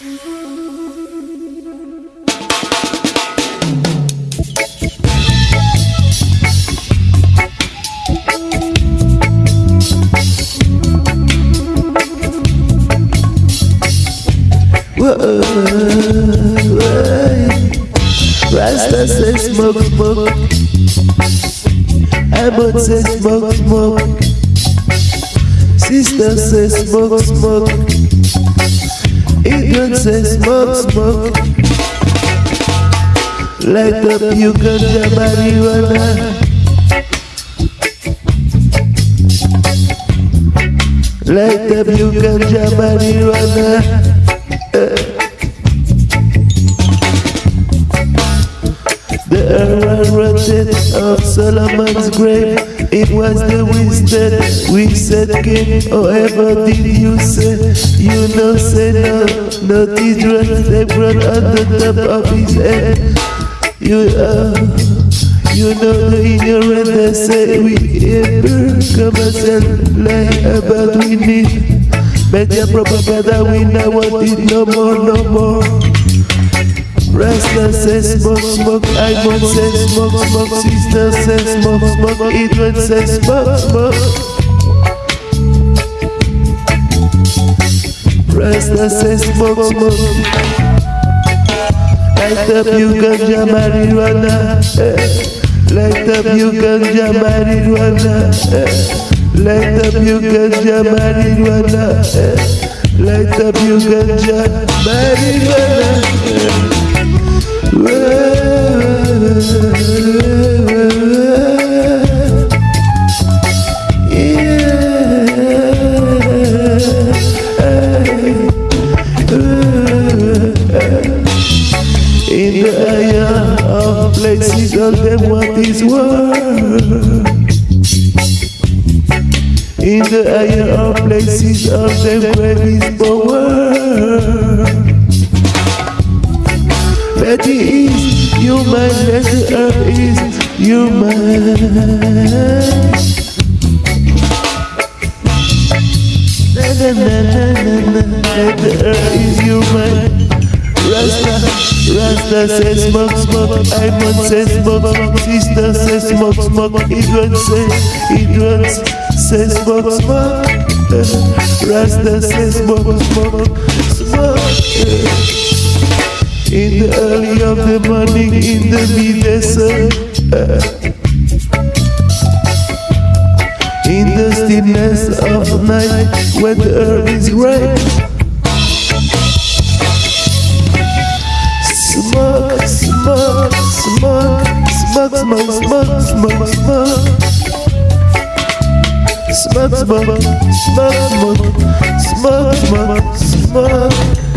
Rasta says smoke, smoke. Abbott says smoke, smoke. Sister says smoke, smoke. Adrian says smoke, smoke. Light up you ganja marijuana. Light up you ganja marijuana. The earl rotted of Solomon's grave. It was the wisdom we said king. However, did you say? You know, say no. No teardrops they brought on the top of his head. You uh, you know the ignorant they say we ever come and lie about we need. Media propaganda we now want it no more, no more. Rasta says smoke, smoke, Ivan says smoke, smoke, sister says smoke, smoke, Adrian says smoke, smoke. Rasta says smoke, smoke. Light up you ganja marijuana, light up you ganja marijuana, light up you ganja marijuana, light up you ganja marijuana. eh. Places, all them what is word. In the area of places, all them where is power. Betty is human, let the earth is human. Na na na let earth is human. Rasta, Rasta says smoke, smoke. Iman says smoke. Sister says smoke, smoke. Idran says, Idran says smoke, smoke. Rasta says smoke, smoke, smoke. In the early of the morning, in the midday sun. In the stillness of night, when the earth is right. Smoke, smoke, smoke, smoke, smoke, smoke, smoke. Smoke, smoke, smoke, smoke, smoke, smoke.